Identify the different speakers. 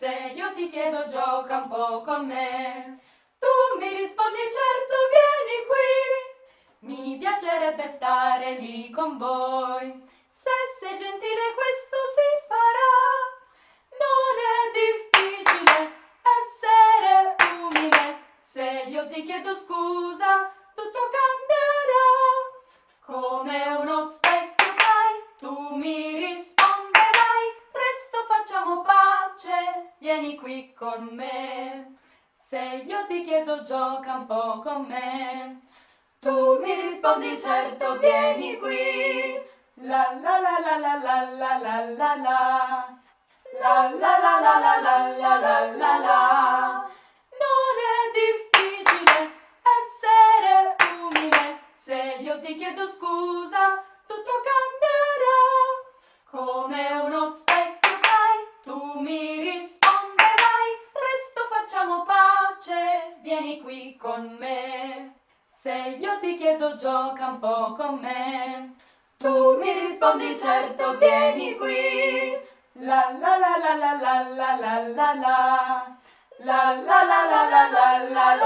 Speaker 1: Se io ti chiedo gioca un po' con me, tu mi rispondi certo vieni qui, mi piacerebbe stare lì con voi. Se sei gentile questo si farà, non è difficile essere umile. Se io ti chiedo scusa, tutto cambierà. Vieni qui con me. Se io ti chiedo gioca un po' con me, tu mi rispondi certo vieni qui. La la la la la la la la la la La la la la la la la la la la Non è difficile essere umile Se io ti chiedo scusa vieni qui con me Se io ti chiedo gioca un po' con me tu mi rispondi certo, vieni qui. La la la la la la la la la la. La la la la la la la la.